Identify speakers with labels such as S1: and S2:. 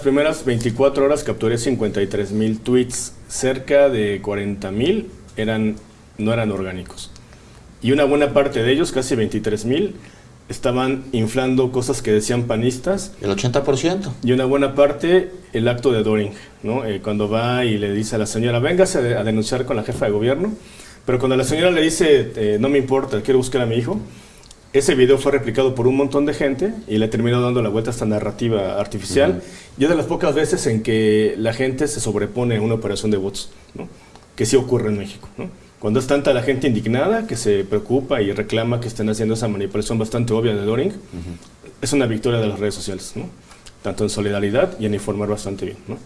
S1: las primeras 24 horas capturé 53 mil tweets, cerca de 40 mil eran, no eran orgánicos. Y una buena parte de ellos, casi 23 mil, estaban inflando cosas que decían panistas.
S2: El 80%.
S1: Y una buena parte, el acto de Doring, ¿no? Eh, cuando va y le dice a la señora, véngase a, denunciar con la jefa de gobierno. Pero cuando la señora le dice, eh, no me importa, quiero buscar a mi hijo, ese video fue replicado por un montón de gente y le terminó dando la vuelta a esta narrativa artificial. Y es de las pocas veces en que la gente se sobrepone a una operación de bots, ¿no? que sí ocurre en México. ¿no? Cuando es tanta la gente indignada que se preocupa y reclama que estén haciendo esa manipulación bastante obvia de Doring, es una victoria de las redes sociales, ¿no? tanto en solidaridad y en informar bastante bien. ¿no?